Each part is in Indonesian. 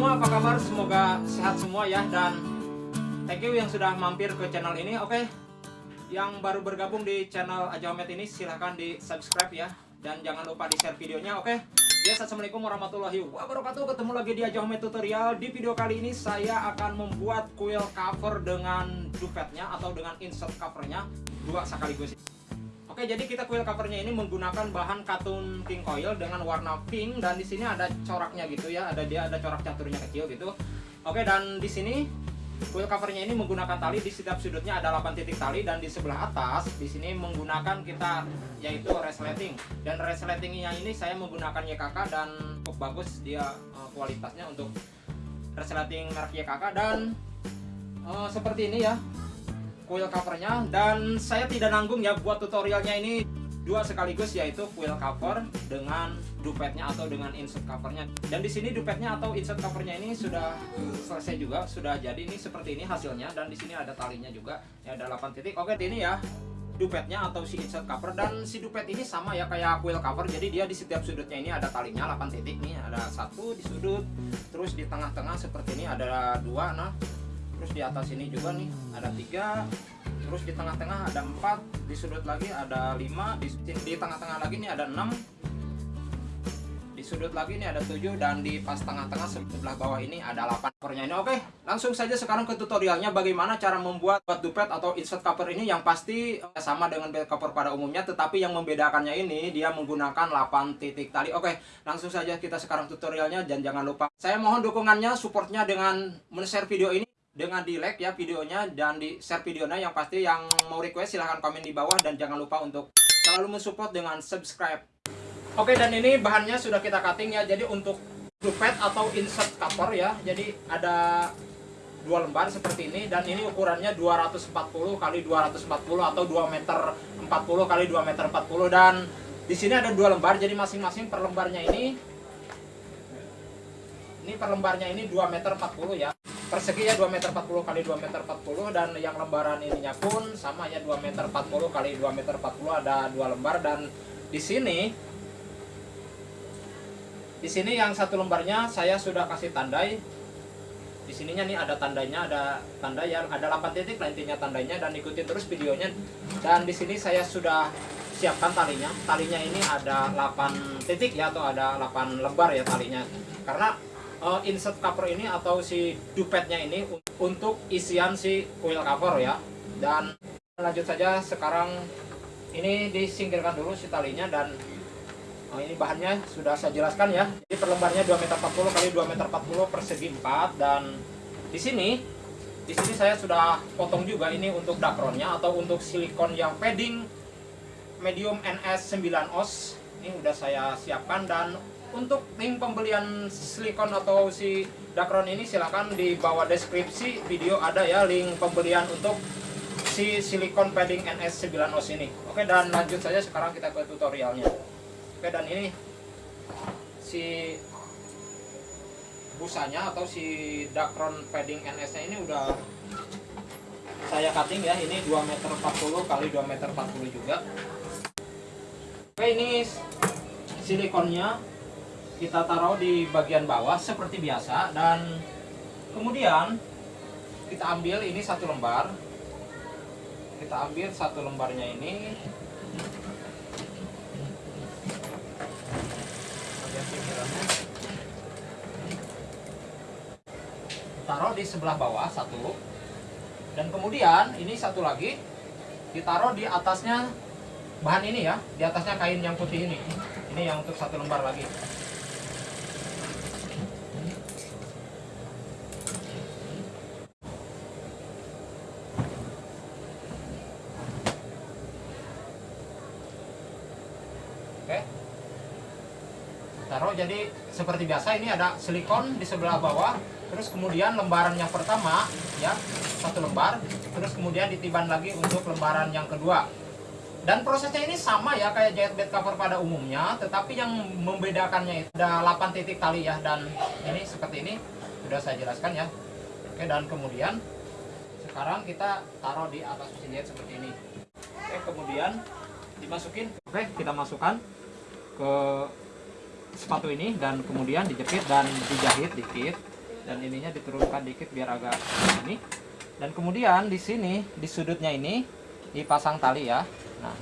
semua, apa kabar? Semoga sehat semua ya dan thank you yang sudah mampir ke channel ini. Oke, yang baru bergabung di channel Ajaomet ini silahkan di subscribe ya dan jangan lupa di share videonya. Oke, yes, assalamuallahu warahmatullahi wabarakatuh. Ketemu lagi di Ajaomet tutorial. Di video kali ini saya akan membuat kuil cover dengan dupetnya atau dengan insert covernya dua sekaligus. Oke, jadi kita kuil covernya ini menggunakan bahan katun king coil dengan warna pink dan di sini ada coraknya gitu ya. Ada dia ada corak caturnya kecil gitu. Oke, dan di sini kuil covernya ini menggunakan tali di setiap sudutnya ada 8 titik tali dan di sebelah atas di sini menggunakan kita yaitu resleting dan resletingnya ini saya menggunakan YKK dan cukup bagus dia uh, kualitasnya untuk resleting merek YKK dan uh, seperti ini ya kuil covernya. Dan saya tidak nanggung ya buat tutorialnya ini. Dua sekaligus yaitu kuil cover dengan dupetnya atau dengan insert covernya. Dan di sini dupetnya atau insert covernya ini sudah selesai juga sudah jadi. Ini seperti ini hasilnya dan di sini ada talinya juga. Ya ada 8 titik. Oke ini ya dupetnya atau si insert cover. Dan si dupet ini sama ya kayak kuil cover. Jadi dia di setiap sudutnya ini ada talinya 8 titik nih. Ada satu di sudut terus di tengah-tengah seperti ini ada dua. Nah terus di atas ini juga nih ada tiga. Terus di tengah-tengah ada empat di sudut lagi ada lima di, tengah-tengah lagi nih ada enam. Di sudut lagi ini ada tujuh dan di pas tengah-tengah sebelah bawah ini ada 8 covernya ini. Oke langsung saja sekarang ke tutorialnya bagaimana cara membuat dupet atau insert cover ini yang pasti eh, sama dengan bed cover pada umumnya tetapi yang membedakannya ini dia menggunakan 8 titik tali oke langsung saja kita sekarang tutorialnya dan jangan lupa saya mohon dukungannya supportnya dengan men-share video ini dengan di like ya videonya dan di share videonya yang pasti yang mau request silahkan komen di bawah dan jangan lupa untuk selalu mensupport dengan subscribe. Oke dan ini bahannya sudah kita cutting ya. Jadi untuk dupet atau insert cover ya. Jadi ada dua lembar seperti ini dan ini ukurannya 240 kali 240 atau 2 meter 40 kali 2 meter 40 dan di sini ada dua lembar jadi masing-masing per lembarnya ini ini per lembarnya ini 2 meter 40 ya persegi ya 2 meter 40 kali 2 meter 40 dan yang lembaran ininya pun sama ya 2 meter 40 kali 2 meter 40 ada dua lembar. Dan di sini di sini yang satu lembarnya saya sudah kasih tandai. Di sininya nih ada tandanya ada tanda yang ada 8 titik lah intinya tandanya dan ikuti terus videonya. Dan di sini saya sudah siapkan talinya. Talinya ini ada 8 titik ya atau ada 8 lembar ya talinya. Karena uh, insert cover ini atau si dupetnya ini untuk isian si coil cover ya. Dan lanjut saja sekarang ini disingkirkan dulu si talinya dan oh, ini bahannya sudah saya jelaskan ya. Jadi per lembarnya 2 meter 40 kali 2 meter 40 persegi 4 dan di sini di sini saya sudah potong juga ini untuk dakronnya atau untuk silikon yang padding medium NS 9 oz ini udah saya siapkan dan untuk link pembelian silikon atau si dakron ini silahkan di bawah deskripsi video ada ya link pembelian untuk si silikon padding NS 9 OS ini. Oke dan lanjut saja sekarang kita ke tutorialnya. Oke dan ini si busanya atau si dakron padding NS nya ini udah saya cutting ya. Ini 2 meter 40 kali 2 meter 40 juga. Oke ini silikonnya kita taruh di bagian bawah seperti biasa dan kemudian kita ambil ini satu lembar. Kita ambil satu lembarnya ini. Taruh di sebelah bawah satu. Dan kemudian ini satu lagi ditaruh di atasnya bahan ini ya di atasnya kain yang putih ini. Ini yang untuk satu lembar lagi taruh jadi seperti biasa ini ada silikon di sebelah bawah terus kemudian lembaran yang pertama ya satu lembar terus kemudian ditiban lagi untuk lembaran yang kedua. Dan prosesnya ini sama ya kayak jahit bed cover pada umumnya tetapi yang membedakannya itu ada 8 titik tali ya dan ini seperti ini. Sudah saya jelaskan ya. Oke dan kemudian sekarang kita taruh di atas mesin jahit seperti ini. Oke kemudian dimasukin. Oke kita masukkan ke sepatu ini dan kemudian dijepit dan dijahit dikit. Dan ininya diturunkan dikit biar agak ini. Dan kemudian di sini di sudutnya ini dipasang tali ya. Nah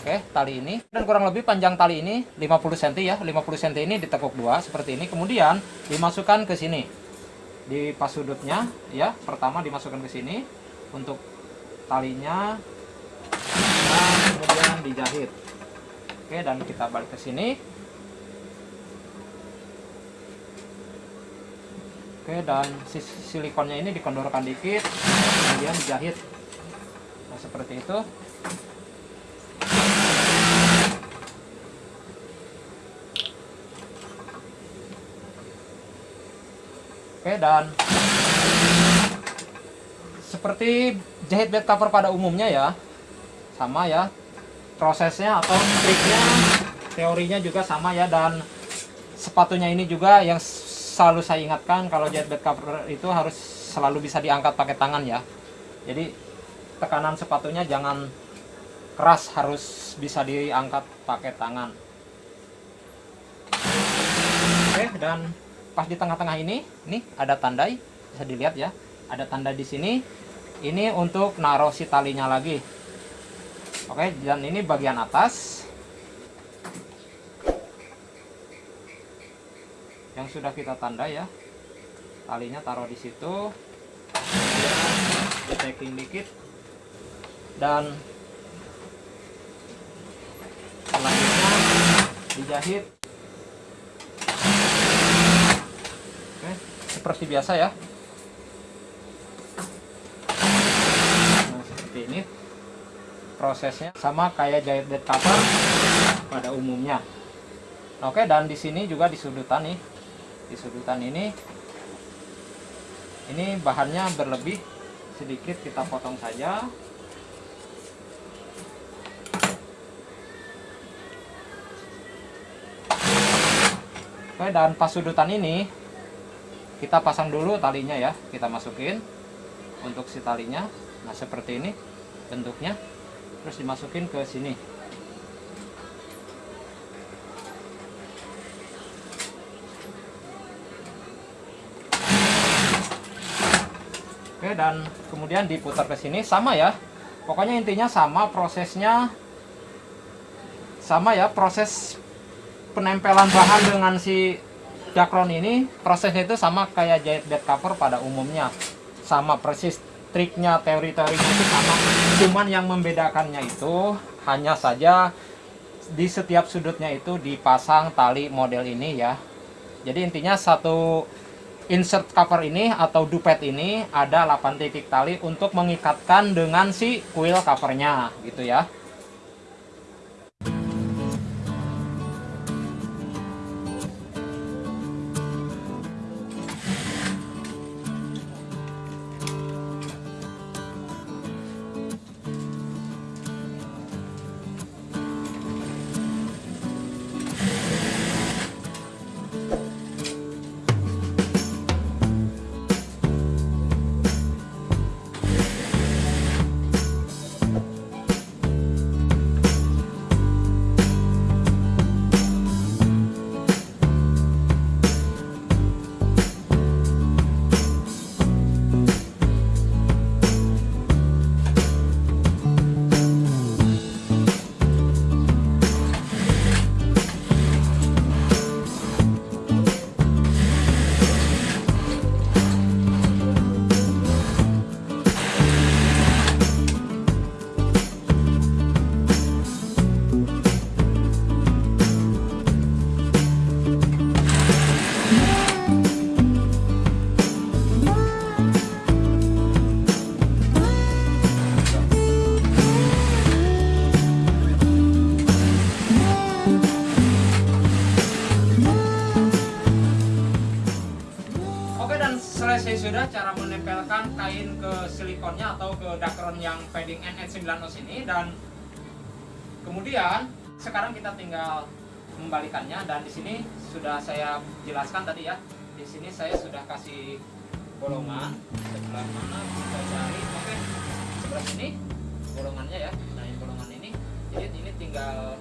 oke tali ini. Dan kurang lebih panjang tali ini 50 cm ya. 50 cm ini ditekuk dua seperti ini. Kemudian dimasukkan ke sini. Di pas sudutnya ya pertama dimasukkan ke sini untuk talinya. Dan kemudian dijahit. Oke dan kita balik ke sini Oke, dan silikonnya ini dikondorkan dikit, kemudian dijahit. Nah, seperti itu. Oke, dan seperti jahit bed cover pada umumnya ya. Sama ya. Prosesnya atau triknya, teorinya juga sama ya dan sepatunya ini juga yang selalu saya ingatkan kalau jet bed cover itu harus selalu bisa diangkat pakai tangan ya. Jadi tekanan sepatunya jangan keras harus bisa diangkat pakai tangan. Oke dan pas di tengah-tengah ini nih ada tandai bisa dilihat ya. Ada tanda di sini. Ini untuk naruh si talinya lagi. Oke dan ini bagian atas yang sudah kita tanda ya. Talinya taruh di situ. Packing dikit. Dan selanjutnya dijahit. Oke seperti biasa ya. Nah seperti ini prosesnya. Sama kayak jahit bed cover pada umumnya. Oke dan di sini juga di sudutan nih di sudutan ini. Ini bahannya berlebih sedikit kita potong saja. Oke dan pas sudutan ini kita pasang dulu talinya ya. Kita masukin untuk si talinya. Nah seperti ini bentuknya. Terus dimasukin ke sini Dan kemudian diputar ke sini. Sama ya. Pokoknya intinya sama prosesnya. Sama ya proses penempelan bahan dengan si dakron ini. Prosesnya itu sama kayak jahit bed cover pada umumnya. Sama persis triknya teori-teorinya itu sama. Cuman yang membedakannya itu hanya saja di setiap sudutnya itu dipasang tali model ini ya. Jadi intinya satu insert cover ini atau dupet ini ada 8 titik tali untuk mengikatkan dengan si kuil covernya gitu ya menempelkan kain ke silikonnya atau ke dakron yang padding NH9 os ini dan kemudian sekarang kita tinggal membalikannya dan di sini sudah saya jelaskan tadi ya. Di sini saya sudah kasih bolongan sebelah mana kita cari? Oke sebelah sini bolongannya ya. Nah ini bolongan ini. Jadi ini tinggal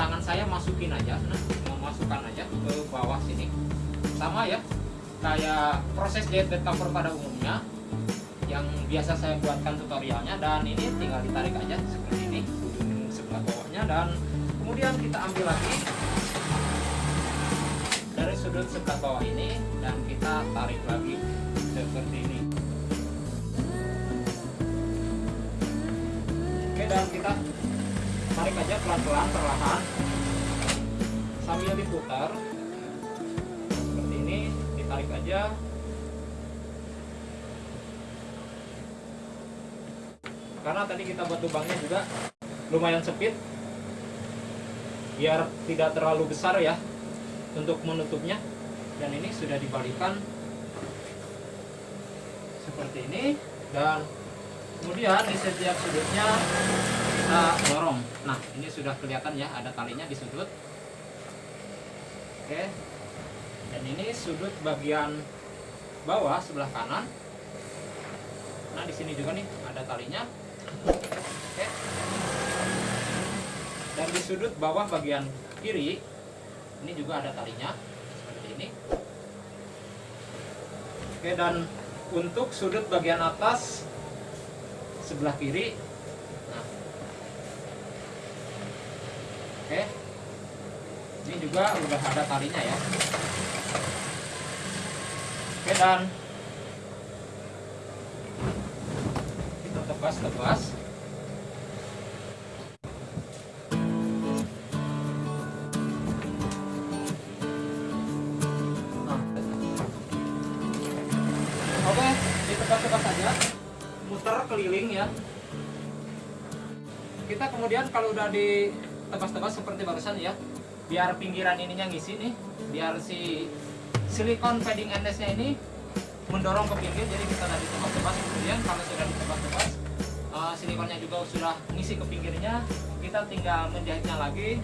tangan saya masukin aja nah memasukkan aja ke bawah sini. Sama ya kayak proses bed cover pada umumnya yang biasa saya buatkan tutorialnya dan ini tinggal ditarik aja seperti ini sebelah bawahnya dan kemudian kita ambil lagi dari sudut sebelah bawah ini dan kita tarik lagi seperti ini. Oke dan kita tarik aja pelan-pelan perlahan sambil diputar ditarik aja. Karena tadi kita buat lubangnya juga lumayan sempit. Biar tidak terlalu besar ya untuk menutupnya. Dan ini sudah dibalikan seperti ini. Dan kemudian di setiap sudutnya kita dorong. Nah ini sudah kelihatan ya ada talinya di sudut. Oke dan ini sudut bagian bawah sebelah kanan. Nah di sini juga nih ada talinya. Oke. Dan di sudut bawah bagian kiri ini juga ada talinya seperti ini. Oke dan untuk sudut bagian atas sebelah kiri. Nah. Oke. Ini juga udah ada talinya ya oke dan kita tebas-tebas saja, muter keliling ya. Kita kemudian kalau udah ditebas-tebas seperti barusan ya, biar pinggiran ininya ngisi nih, biar si silikon padding endlessnya ini mendorong ke pinggir, jadi kita udah ditebas-tebas kemudian kalau sudah ditebas-tebas, uh, silikonnya juga sudah ngisi ke pinggirnya, kita tinggal menjahitnya lagi,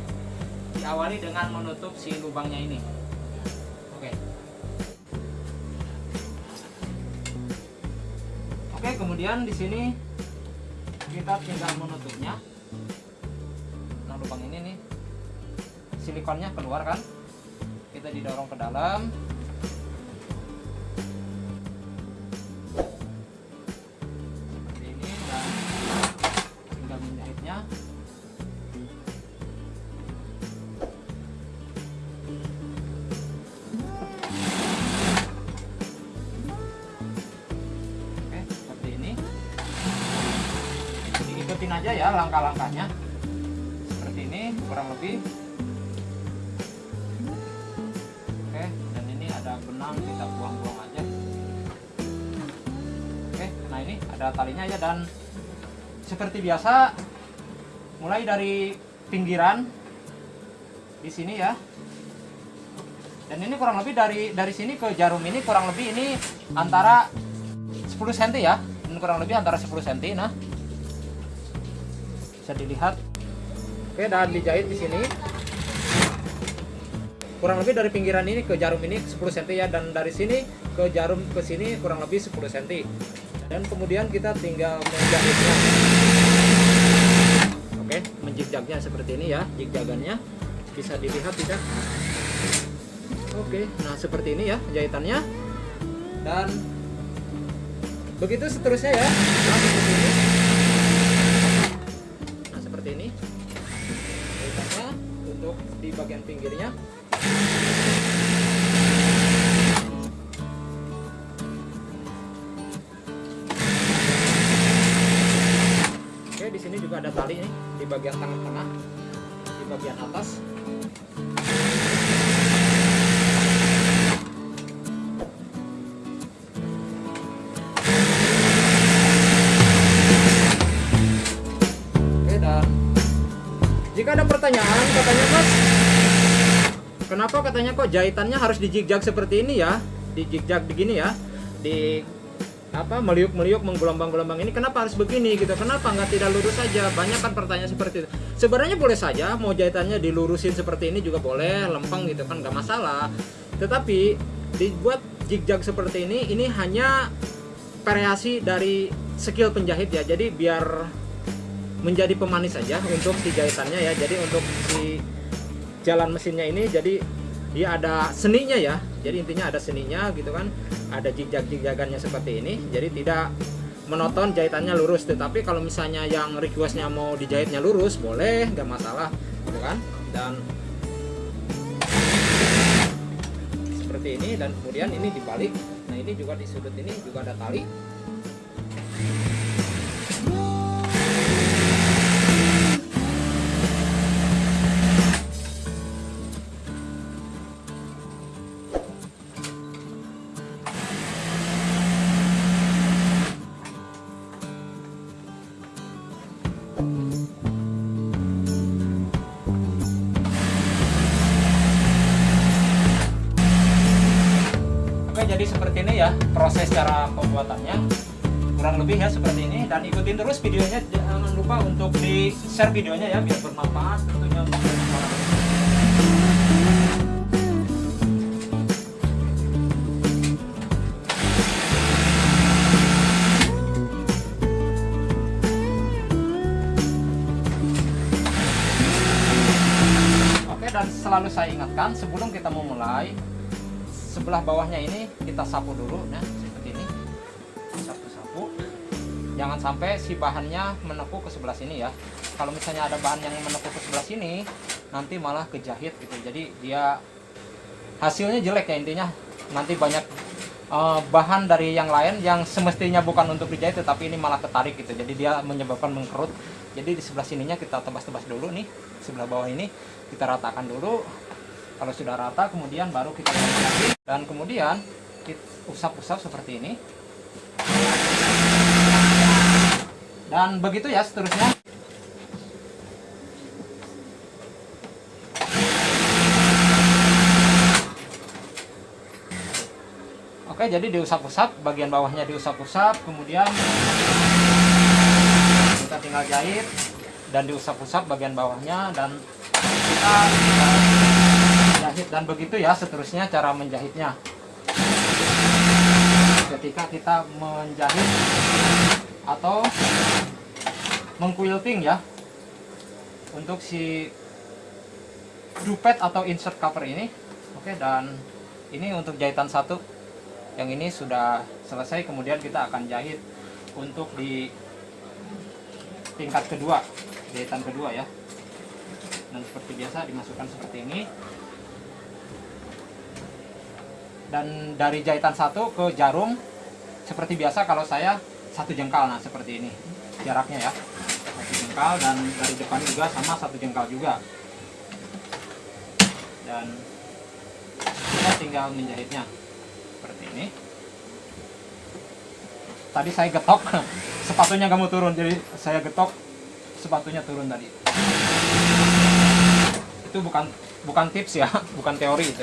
diawali dengan menutup si lubangnya ini. Oke. Oke, kemudian di sini kita tinggal menutupnya. Nah, lubang ini nih silikonnya keluar kan? Kita didorong ke dalam. Seperti ini dan tinggal menjahitnya. Oke, seperti ini. Diikutin aja ya langkah-langkahnya. Seperti biasa mulai dari pinggiran di sini ya. Dan ini kurang lebih dari dari sini ke jarum ini kurang lebih ini antara 10 cm ya. Ini kurang lebih antara 10 cm nah. Bisa dilihat. Oke dan dijahit di sini. Kurang lebih dari pinggiran ini ke jarum ini 10 cm ya dan dari sini ke jarum ke sini kurang lebih 10 cm dan kemudian kita tinggal menjahitnya menjigjagnya seperti ini ya jigjagannya bisa dilihat tidak? Oke nah seperti ini ya jahitannya. Dan begitu seterusnya ya. Nah seperti ini. Nah seperti ini. Jahitannya untuk di bagian pinggirnya juga ada tali nih di bagian tangan tengah di bagian atas. Jika ada pertanyaan katanya mas kenapa katanya kok jahitannya harus dijigjag seperti ini ya? Dijigjag begini ya? Di apa meliuk-meliuk menggelombang-gelombang ini kenapa harus begini gitu? Kenapa nggak tidak lurus saja? Banyak kan pertanyaan seperti itu. Sebenarnya boleh saja mau jahitannya dilurusin seperti ini juga boleh lempeng gitu kan nggak masalah. Tetapi dibuat jigjag seperti ini ini hanya variasi dari skill penjahit ya. Jadi biar menjadi pemanis saja untuk si jahitannya ya. Jadi untuk si jalan mesinnya ini jadi dia ada seninya ya jadi intinya ada seninya gitu kan ada jijak-jijagannya seperti ini. Jadi tidak monoton jahitannya lurus. Tetapi kalau misalnya yang requestnya mau dijahitnya lurus boleh nggak masalah gitu kan. Dan seperti ini dan kemudian ini dibalik. Nah ini juga di sudut ini juga ada tali videonya jangan lupa untuk di share videonya ya biar bermanfaat tentunya untuk Oke dan selalu saya ingatkan sebelum kita memulai sebelah bawahnya ini kita sapu dulu nah sampai si bahannya menekuk ke sebelah sini ya. Kalau misalnya ada bahan yang menekuk ke sebelah sini nanti malah kejahit gitu. Jadi dia hasilnya jelek ya intinya. Nanti banyak uh, bahan dari yang lain yang semestinya bukan untuk dijahit tetapi ini malah ketarik gitu. Jadi dia menyebabkan mengkerut. Jadi di sebelah sininya kita tebas-tebas dulu nih. Sebelah bawah ini kita ratakan dulu. Kalau sudah rata kemudian baru kita dan kemudian kita usap-usap seperti ini dan begitu ya seterusnya. Oke jadi diusap-usap bagian bawahnya diusap-usap kemudian kita tinggal jahit dan diusap-usap bagian bawahnya dan kita menjahit dan begitu ya seterusnya cara menjahitnya. Ketika kita menjahit atau mengquilting ya untuk si dupet atau insert cover ini. Oke dan ini untuk jahitan satu. Yang ini sudah selesai kemudian kita akan jahit untuk di tingkat kedua jahitan kedua ya. Dan seperti biasa dimasukkan seperti ini. Dan dari jahitan satu ke jarum seperti biasa kalau saya satu jengkal nah seperti ini jaraknya ya jengkal dan dari depan juga sama satu jengkal juga. Dan kita tinggal menjahitnya seperti ini. Tadi saya getok sepatunya kamu turun jadi saya getok sepatunya turun tadi. Itu bukan bukan tips ya bukan teori itu.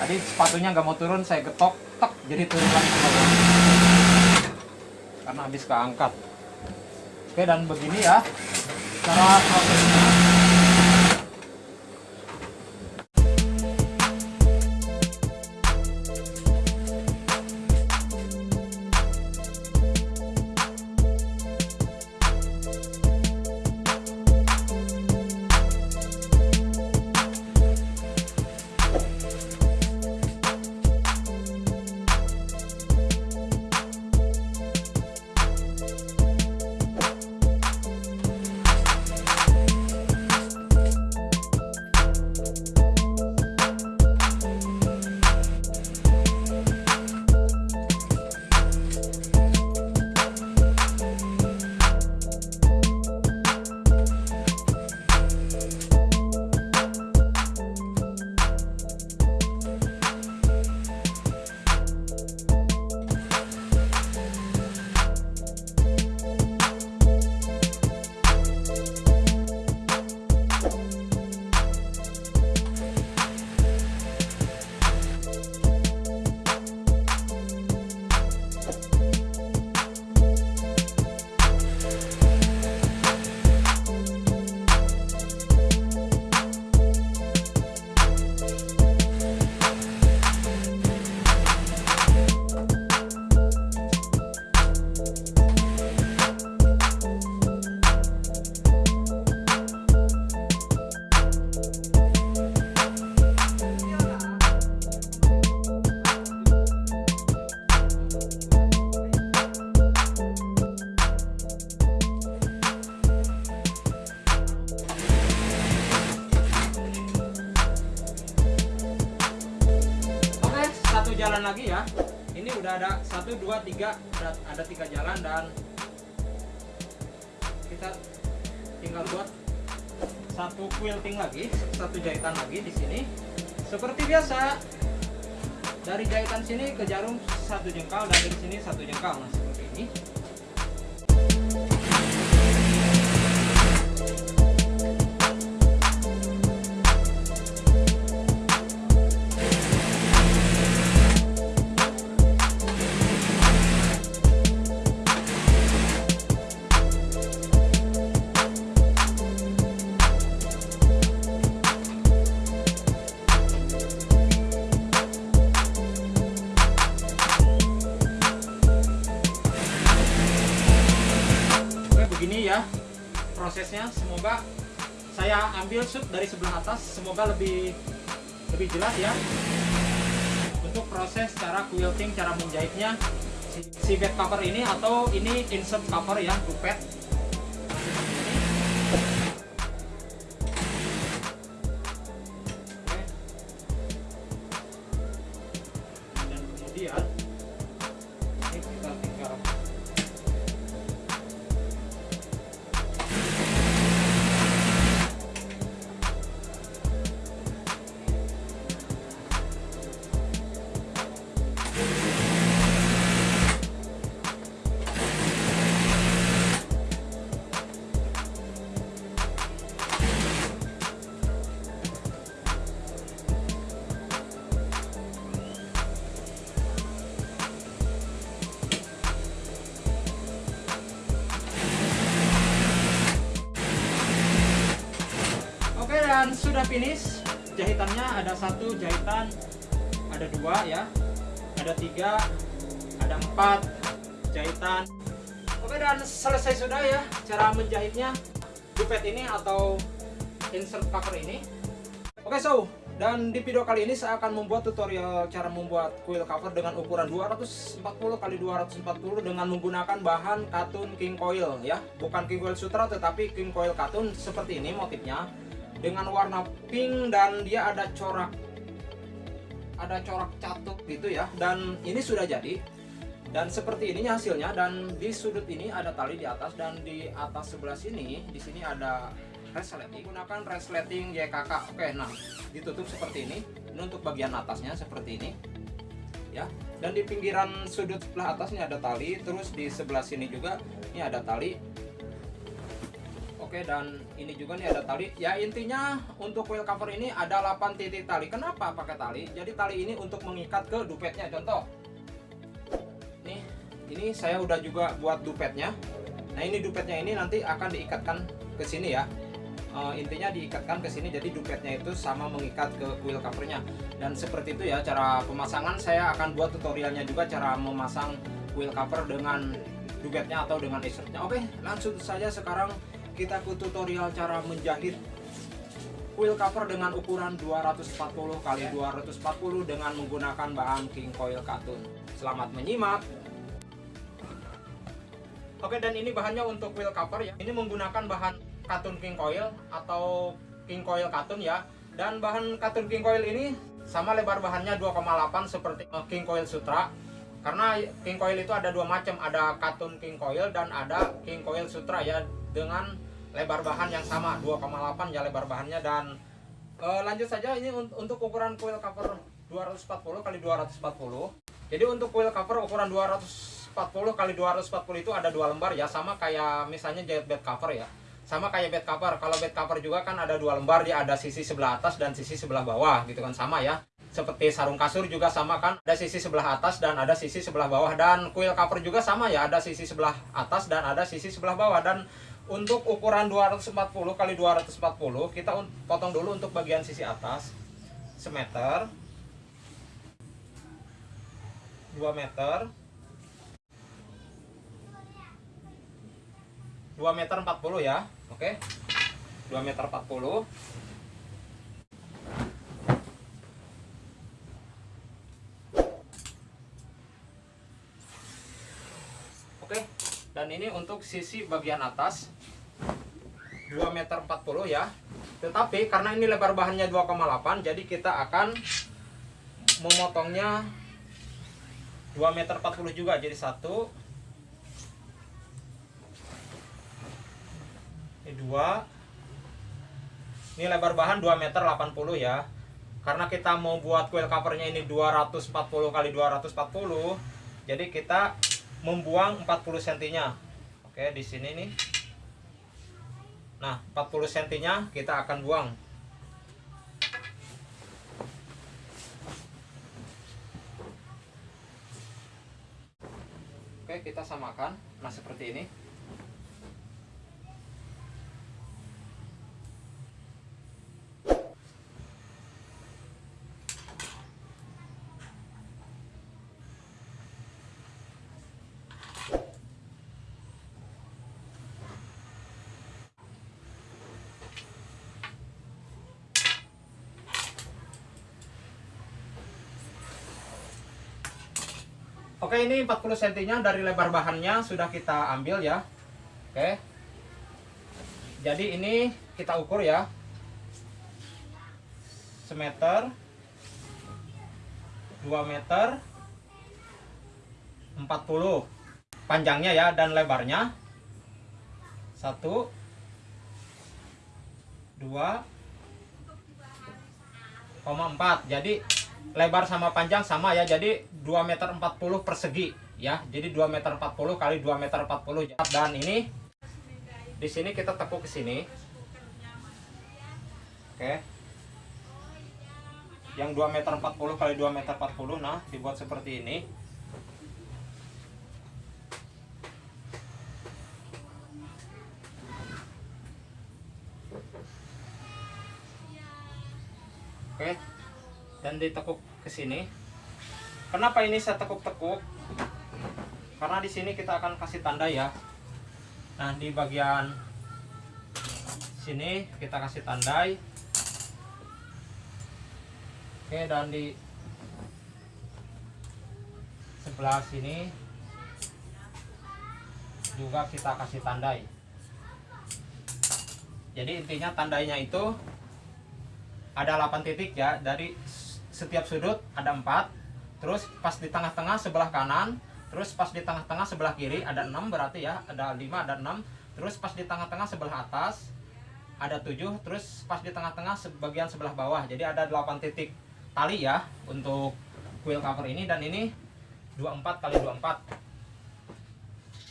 Tadi sepatunya nggak mau turun saya getok tek jadi turun lagi karena habis keangkat oke dan begini ya. Cara prosesnya satu dua tiga ada ada tiga jalan dan kita tinggal buat satu quilting lagi satu jahitan lagi di sini. Seperti biasa dari jahitan sini ke jarum satu jengkal dan dari sini satu jengkal nah seperti ini ambil shoot dari sebelah atas semoga lebih lebih jelas ya. Untuk proses cara quilting cara menjahitnya si, bed cover ini atau ini insert cover ya dupet dan sudah finish. Jahitannya ada satu jahitan ada dua ya. Ada tiga ada empat. Jahitan. Oke dan selesai sudah ya cara menjahitnya. Dupet ini atau insert cover ini. Oke so dan di video kali ini saya akan membuat tutorial cara membuat quill cover dengan ukuran 240 kali 240 dengan menggunakan bahan katun king coil ya. Bukan king coil sutra tetapi king coil katun. Seperti ini motifnya dengan warna pink dan dia ada corak ada corak catut gitu ya. Dan ini sudah jadi. Dan seperti ini hasilnya. Dan di sudut ini ada tali di atas. Dan di atas sebelah sini di sini ada resleting. Gunakan resleting YKK oke nah ditutup seperti ini. Ini untuk bagian atasnya seperti ini. Ya. Dan di pinggiran sudut sebelah atas ini ada tali. Terus di sebelah sini juga ini ada tali Oke dan ini juga nih ada tali. Ya intinya untuk wheel cover ini ada 8 titik tali. Kenapa pakai tali? Jadi tali ini untuk mengikat ke dupetnya. Contoh. Nih ini saya udah juga buat dupetnya. Nah ini dupetnya ini nanti akan diikatkan ke sini ya. Uh, intinya diikatkan ke sini jadi dupetnya itu sama mengikat ke wheel covernya. Dan seperti itu ya cara pemasangan. Saya akan buat tutorialnya juga cara memasang wheel cover dengan dupetnya atau dengan insertnya oke langsung saja sekarang kita ke tutorial cara menjahit wheel cover dengan ukuran 240 kali 240 dengan menggunakan bahan king coil katun selamat menyimak. Oke dan ini bahannya untuk wheel cover ya. Ini menggunakan bahan katun king coil atau king coil katun ya. Dan bahan katun king coil ini sama lebar bahannya 2,8 seperti eh, king coil sutra. Karena king coil itu ada dua macam ada katun king coil dan ada king coil sutra ya. Dengan lebar bahan yang sama 2,8 ya lebar bahannya dan e, lanjut saja ini un- untuk ukuran coil cover 240 kali 240 jadi untuk coil cover ukuran 240 kali 240 itu ada dua lembar ya sama kayak misalnya jahit bed cover ya. Sama kayak bed cover kalau bed cover juga kan ada dua lembar dia ada sisi sebelah atas dan sisi sebelah bawah gitu kan sama ya. Seperti sarung kasur juga sama kan ada sisi sebelah atas dan ada sisi sebelah bawah dan coil cover juga sama ya ada sisi sebelah atas dan ada sisi sebelah bawah dan untuk ukuran 240 kali 240 kita potong dulu untuk bagian sisi atas. Semeter. 2 meter. 2 meter 40 ya oke. 2 meter 40 Oke, dan ini untuk sisi bagian atas 2 meter 40 ya. Tetapi karena ini lebar bahannya 2,8 jadi kita akan memotongnya 2 meter 40 juga jadi satu. Ini dua. Ini lebar bahan 2 meter 80 ya. Karena kita mau buat coil covernya ini 240 kali 240 jadi kita membuang 40 cm nya oke di sini nih. Nah 40 cm nya kita akan buang. Oke kita samakan. Nah seperti ini Oke ini 40 cm nya dari lebar bahannya sudah kita ambil ya. Oke. Jadi ini kita ukur ya. Semeter. 2 meter. 40 Panjangnya ya dan lebarnya. 1 2 4 Jadi lebar sama panjang sama ya. Jadi 2 meter 40 persegi ya. Jadi 2 meter 40 kali 2 meter 40 dan ini di sini kita tekuk ke sini. Oke. Yang 2 meter 40 kali 2 meter 40 nah dibuat seperti ini. Oke. Dan ditekuk ke sini. Kenapa ini saya tekuk-tekuk? Karena di sini kita akan kasih tanda ya. Nah, di bagian sini kita kasih tandai. Oke, dan di sebelah sini juga kita kasih tandai. Jadi intinya tandainya itu ada 8 titik ya dari setiap sudut ada empat terus pas di tengah-tengah sebelah kanan terus pas di tengah-tengah sebelah kiri ada enam berarti ya ada lima ada enam. Terus pas di tengah-tengah sebelah atas ada tujuh. Terus pas di tengah-tengah sebagian sebelah bawah jadi ada 8 titik tali ya untuk coil cover ini. Dan ini 24 kali 24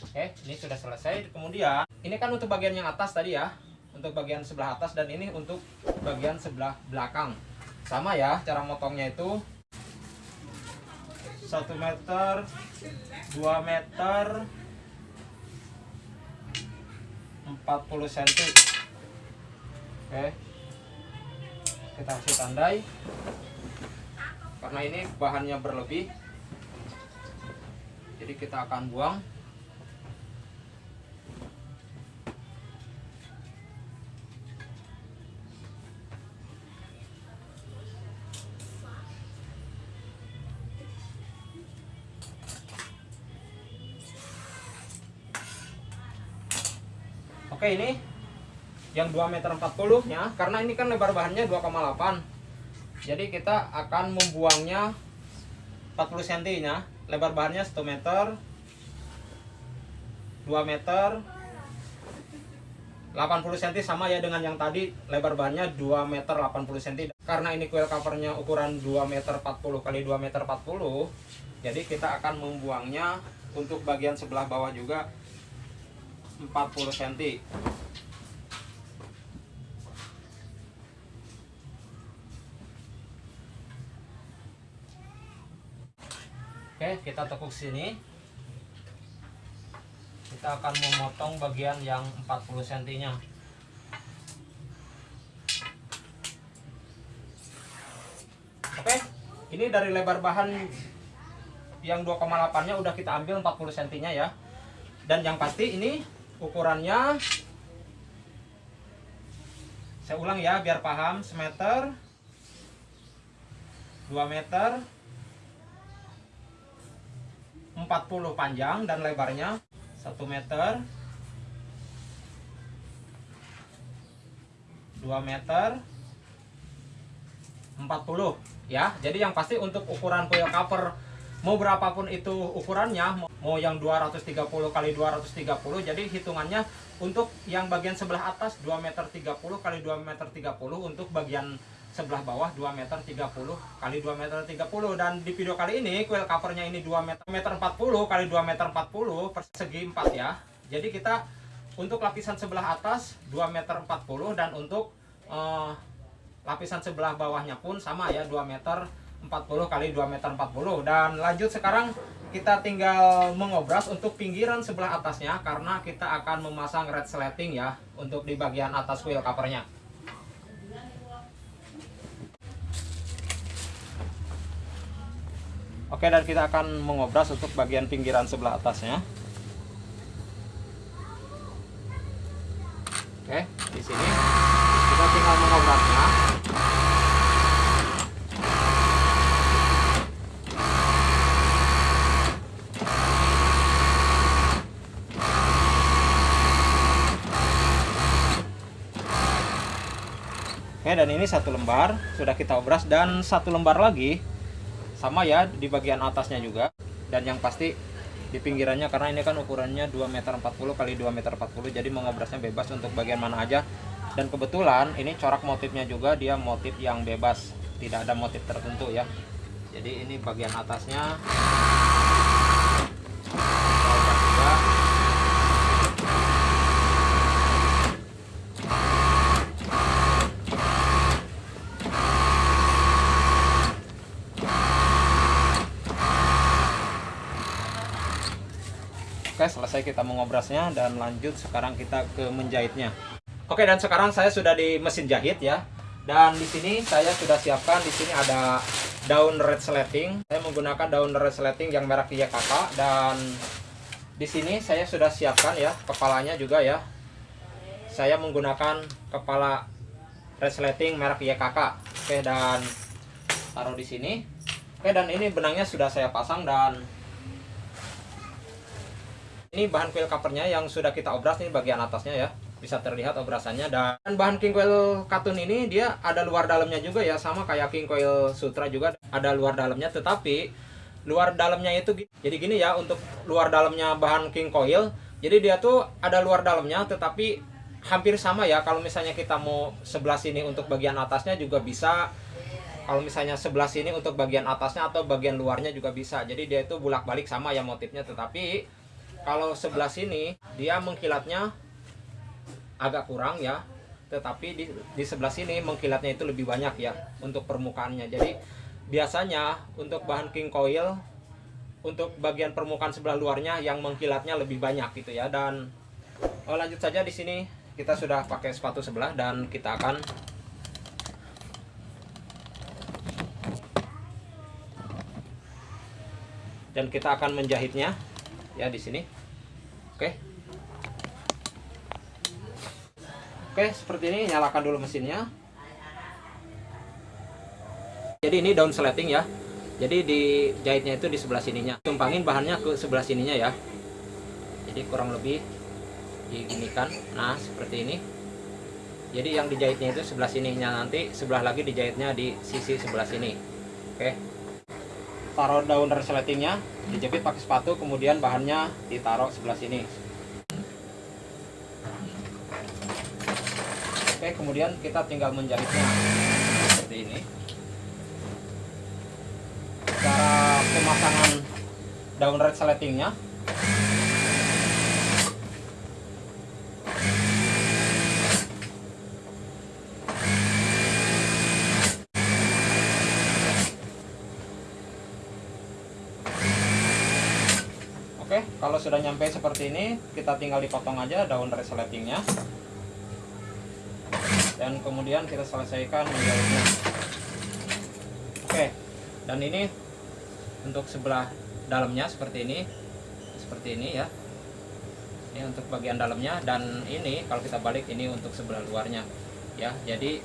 oke ini sudah selesai. Kemudian ini kan untuk bagian yang atas tadi ya untuk bagian sebelah atas. Dan ini untuk bagian sebelah belakang. Sama ya cara motongnya itu 1 meter 2 meter 40 cm oke. Kita kasih tandai. Karena ini bahannya berlebih jadi kita akan buang Oke ini yang 2 meter 40 nya karena ini kan lebar bahannya 2,8 jadi kita akan membuangnya 40 cm nya lebar bahannya 1 meter 2 meter 80 cm sama ya dengan yang tadi lebar bahannya 2 meter 80 cm karena ini coil covernya ukuran 2 meter 40 kali 2 meter 40 jadi kita akan membuangnya untuk bagian sebelah bawah juga 40 cm Oke kita tekuk sini. Kita akan memotong bagian yang 40 cm nya Oke ini dari lebar bahan yang 2,8 nya udah kita ambil 40 cm nya ya. Dan yang pasti ini ukurannya. Saya ulang ya biar paham. Semeter. 2 meter. 40 panjang dan lebarnya 1 meter. 2 meter. 40 ya. Jadi yang pasti untuk ukuran coil cover mau berapapun itu ukurannya mau yang 230 kali 230 jadi hitungannya untuk yang bagian sebelah atas 2 meter 30 kali 2 meter 30 untuk bagian sebelah bawah 2 meter 30 kali 2 meter 30 dan di video kali ini kuil covernya ini 2 meter, meter 40 kali 2 meter 40 persegi 4 ya. Jadi kita untuk lapisan sebelah atas 2 meter 40 dan untuk uh, lapisan sebelah bawahnya pun sama ya 2 meter 40 kali 2 meter 40 dan lanjut sekarang kita tinggal mengobras untuk pinggiran sebelah atasnya karena kita akan memasang red slating ya untuk di bagian atas wheel covernya. Oke dan kita akan mengobras untuk bagian pinggiran sebelah atasnya. Oke di sini. Kita tinggal mengobrasnya Oke dan ini satu lembar sudah kita obras dan satu lembar lagi sama ya di bagian atasnya juga dan yang pasti di pinggirannya karena ini kan ukurannya 2 meter 40 kali 2 meter 40 jadi mengobrasnya bebas untuk bagian mana aja. Dan kebetulan ini corak motifnya juga dia motif yang bebas tidak ada motif tertentu ya. Jadi ini bagian atasnya Oke selesai kita mengobrasnya dan lanjut sekarang kita ke menjahitnya. Oke dan sekarang saya sudah di mesin jahit ya. Dan di sini saya sudah siapkan di sini ada daun red slating saya menggunakan daun red slating yang merek YKK dan di sini saya sudah siapkan ya kepalanya juga ya. Saya menggunakan kepala red slating merek YKK oke dan taruh di sini. Oke dan ini benangnya sudah saya pasang dan ini bahan quill covernya yang sudah kita obras ini bagian atasnya ya. Bisa terlihat obrasannya. Dan bahan king coil katun ini dia ada luar dalamnya juga ya sama kayak king coil sutra juga. Ada luar dalamnya tetapi luar dalamnya itu jadi gini ya untuk luar dalamnya bahan king coil jadi dia tuh ada luar dalamnya tetapi hampir sama ya. Kalau misalnya kita mau sebelah sini untuk bagian atasnya juga bisa. Kalau misalnya sebelah sini untuk bagian atasnya atau bagian luarnya juga bisa. Jadi dia itu bulak balik sama ya motifnya tetapi kalau sebelah sini dia mengkilatnya agak kurang ya. Tetapi di, di sebelah sini mengkilatnya itu lebih banyak ya untuk permukaannya. Jadi biasanya untuk bahan king coil untuk bagian permukaan sebelah luarnya yang mengkilatnya lebih banyak gitu ya. Dan oh, lanjut saja di sini. Kita sudah pakai sepatu sebelah dan kita akan dan kita akan menjahitnya ya di sini. Oke. Oke seperti ini nyalakan dulu mesinnya. Jadi ini daun sleting ya. Jadi di jahitnya itu di sebelah sininya. Tumpangin bahannya ke sebelah sininya ya. Jadi kurang lebih diginikan. Nah seperti ini. Jadi yang dijahitnya itu sebelah sininya nanti sebelah lagi dijahitnya di sisi sebelah sini. Oke taruh daun resletingnya dijepit pakai sepatu kemudian bahannya ditaruh sebelah sini. Oke kemudian kita tinggal menjahitnya seperti ini. Cara pemasangan daun resletingnya kalau sudah nyampe seperti ini kita tinggal dipotong aja daun resletingnya. Dan kemudian kita selesaikan menjahitnya oke dan ini untuk sebelah dalamnya seperti ini. Seperti ini ya. Ini untuk bagian dalamnya dan ini kalau kita balik ini untuk sebelah luarnya. Ya jadi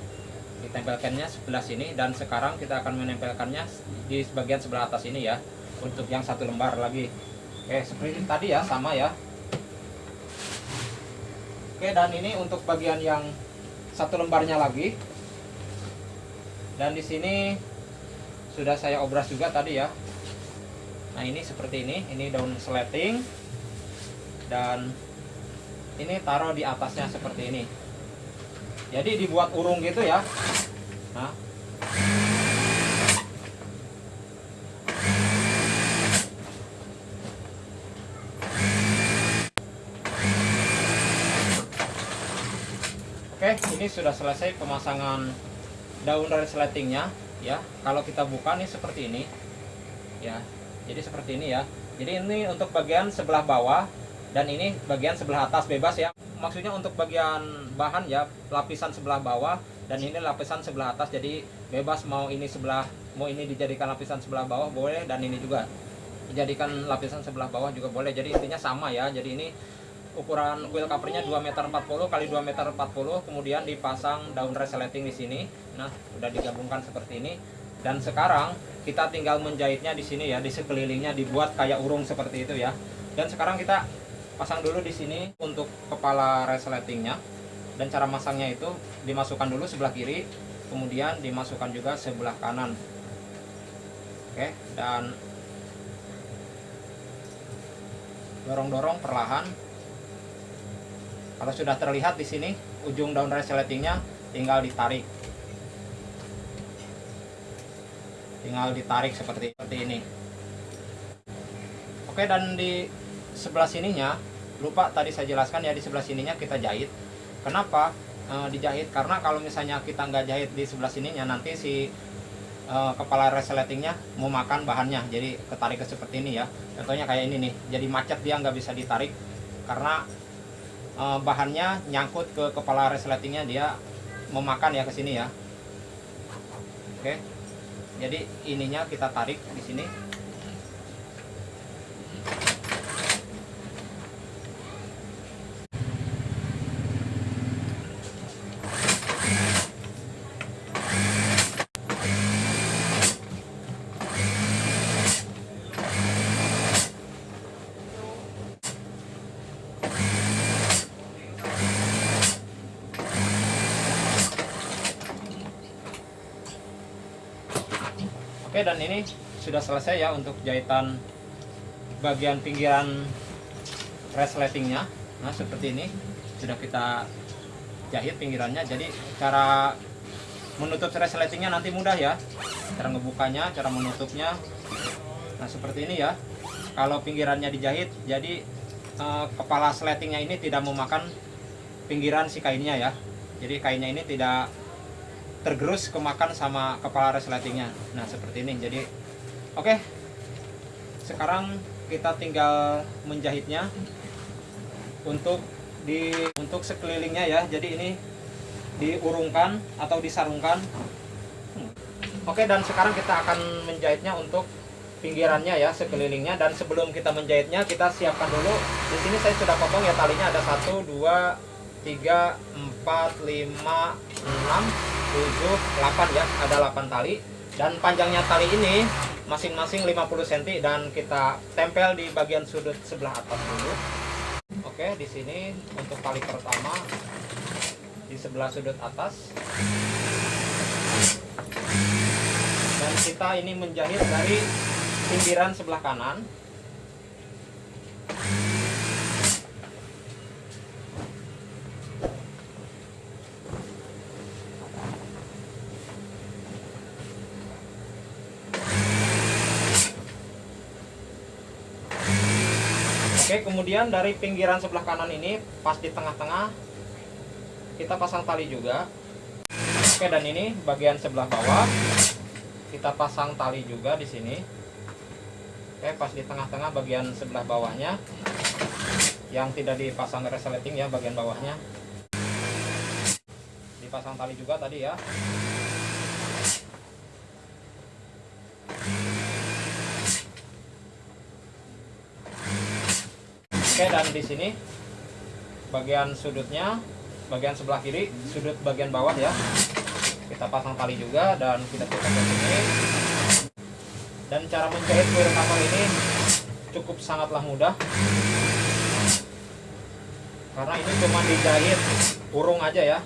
ditempelkannya sebelah sini dan sekarang kita akan menempelkannya di bagian sebelah atas ini ya untuk yang satu lembar lagi Oke, seperti tadi ya, sama ya. Oke, dan ini untuk bagian yang satu lembarnya lagi. Dan di sini sudah saya obras juga tadi ya. nah ini seperti ini ini daun sleting dan ini taruh di atasnya seperti ini jadi dibuat urung gitu ya nah Oke, ini sudah selesai pemasangan daun resletingnya ya. Kalau kita buka nih seperti ini. Ya. Jadi seperti ini ya. Jadi ini untuk bagian sebelah bawah dan ini bagian sebelah atas bebas ya. Maksudnya untuk bagian bahan ya, lapisan sebelah bawah dan ini lapisan sebelah atas. Jadi bebas mau ini sebelah mau ini dijadikan lapisan sebelah bawah boleh dan ini juga dijadikan lapisan sebelah bawah juga boleh. Jadi intinya sama ya. Jadi ini ukuran wheel covernya 2 meter 40 kali 2 meter 40 kemudian dipasang daun resleting di sini. Nah udah digabungkan seperti ini. Dan sekarang kita tinggal menjahitnya di sini ya di sekelilingnya dibuat kayak urung seperti itu ya. Dan sekarang kita pasang dulu di sini untuk kepala resletingnya dan cara masangnya itu dimasukkan dulu sebelah kiri kemudian dimasukkan juga sebelah kanan. Oke dan dorong-dorong perlahan kalau sudah terlihat di sini ujung daun resletingnya tinggal ditarik. Tinggal ditarik seperti seperti ini. Oke dan di sebelah sininya lupa tadi saya jelaskan ya di sebelah sininya kita jahit. Kenapa e, dijahit? Karena kalau misalnya kita nggak jahit di sebelah sininya nanti si e, kepala resletingnya mau makan bahannya jadi ketarik ke seperti ini ya contohnya kayak ini nih jadi macet dia nggak bisa ditarik karena uh, bahannya nyangkut ke kepala resletingnya dia memakan ya ke sini ya. Oke. Jadi ininya kita tarik di sini Oke dan ini sudah selesai ya untuk jahitan bagian pinggiran resletingnya. Nah seperti ini sudah kita jahit pinggirannya. Jadi cara menutup resletingnya nanti mudah ya. Cara ngebukanya cara menutupnya. Nah seperti ini ya. Kalau pinggirannya dijahit jadi eh, kepala sletingnya ini tidak memakan pinggiran si kainnya ya. Jadi kainnya ini tidak tergerus kemakan sama kepala resletingnya. Nah seperti ini. Jadi oke. Okay. sekarang kita tinggal menjahitnya untuk di untuk sekelilingnya ya. Jadi ini diurungkan atau disarungkan. Oke okay, dan sekarang kita akan menjahitnya untuk pinggirannya ya sekelilingnya. Dan sebelum kita menjahitnya kita siapkan dulu. Di sini saya sudah potong ya talinya. Ada satu dua tiga empat lima enam 7, 8 ya ada 8 tali. Dan panjangnya tali ini masing-masing 50 cm dan kita tempel di bagian sudut sebelah atas dulu. Oke di sini untuk tali pertama di sebelah sudut atas. Dan kita ini menjahit dari pinggiran sebelah kanan Oke, kemudian dari pinggiran sebelah kanan ini pas di tengah-tengah kita pasang tali juga. Oke, dan ini bagian sebelah bawah kita pasang tali juga di sini. Oke, pas di tengah-tengah bagian sebelah bawahnya yang tidak dipasang resleting ya bagian bawahnya. Dipasang tali juga tadi ya. Oke dan di sini bagian sudutnya bagian sebelah kiri sudut bagian bawah ya. Kita pasang tali juga dan kita tutup ke sini. Dan cara menjahit kuil kapal ini cukup sangatlah mudah. Karena ini cuma dijahit urung aja ya.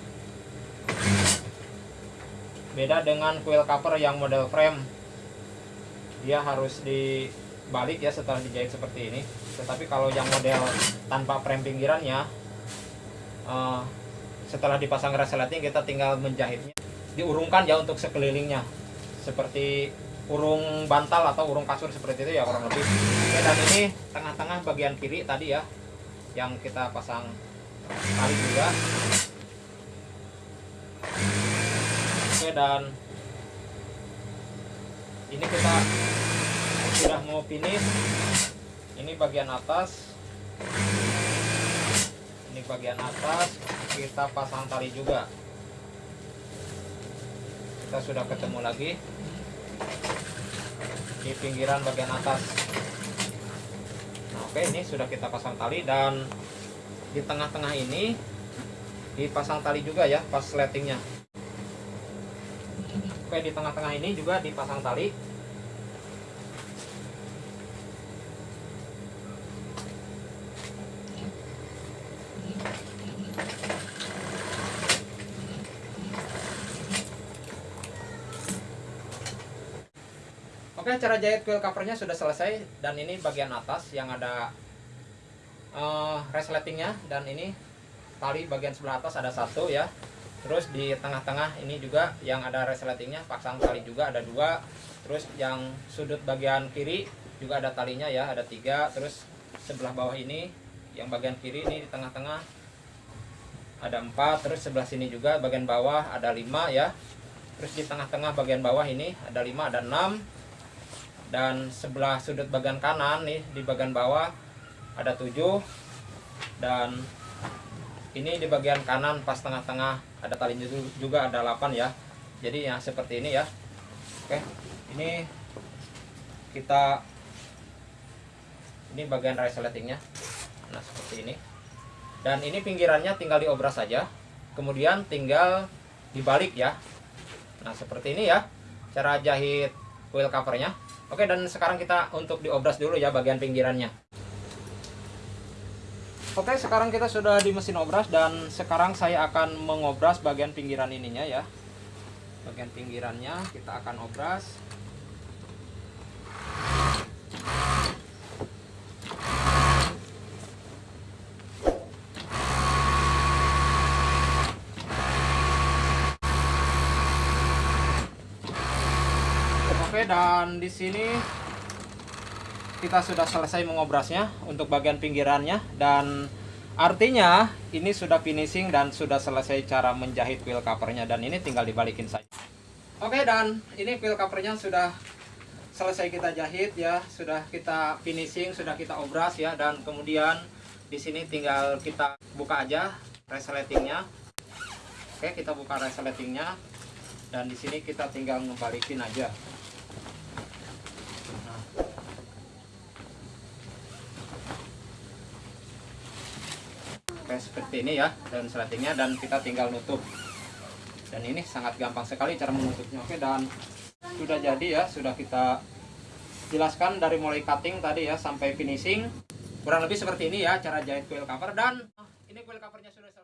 Beda dengan kuil cover yang model frame. Dia harus di balik ya setelah dijahit seperti ini. Tetapi kalau yang model tanpa frame pinggirannya eh, setelah dipasang resleting kita tinggal menjahitnya. Diurungkan ya untuk sekelilingnya. Seperti urung bantal atau urung kasur seperti itu ya kurang lebih. Oke, dan ini tengah-tengah bagian kiri tadi ya yang kita pasang tali juga. Oke dan ini kita sudah mau finish. Ini bagian atas. Ini bagian atas. Kita pasang tali juga. Kita sudah ketemu lagi. Di pinggiran bagian atas. Nah, oke ini sudah kita pasang tali dan di tengah-tengah ini dipasang tali juga ya pas sletingnya oke di tengah-tengah ini juga dipasang tali Oke, cara jahit quill covernya sudah selesai dan ini bagian atas yang ada uh, resletingnya dan ini tali bagian sebelah atas ada satu ya. Terus di tengah-tengah ini juga yang ada resletingnya pasang tali juga ada dua. Terus yang sudut bagian kiri juga ada talinya ya ada tiga. Terus sebelah bawah ini yang bagian kiri ini di tengah-tengah ada empat. Terus sebelah sini juga bagian bawah ada lima ya. Terus di tengah-tengah bagian bawah ini ada lima ada enam dan sebelah sudut bagian kanan nih di bagian bawah ada 7 dan ini di bagian kanan pas tengah-tengah ada tali juga ada 8 ya. Jadi ya seperti ini ya. Oke ini kita ini bagian resletingnya nah seperti ini. Dan ini pinggirannya tinggal diobras saja. Kemudian tinggal dibalik ya. Nah seperti ini ya cara jahit wheel covernya Oke dan sekarang kita untuk diobras dulu ya bagian pinggirannya. Oke sekarang kita sudah di mesin obras dan sekarang saya akan mengobras bagian pinggiran ininya ya. Bagian pinggirannya kita akan obras Oke dan di sini kita sudah selesai mengobrasnya untuk bagian pinggirannya dan artinya ini sudah finishing dan sudah selesai cara menjahit wheel covernya dan ini tinggal dibalikin saja. Oke dan ini wheel covernya sudah selesai kita jahit ya, sudah kita finishing, sudah kita obras ya dan kemudian di sini tinggal kita buka aja resletingnya. Oke kita buka resletingnya dan di sini kita tinggal ngebalikin aja. Kayak seperti ini ya dan sletingnya dan kita tinggal nutup. Dan ini sangat gampang sekali cara menutupnya. Oke dan sudah jadi ya sudah kita jelaskan dari mulai cutting tadi ya sampai finishing. Kurang lebih seperti ini ya cara jahit quill cover dan ini quill covernya sudah selesai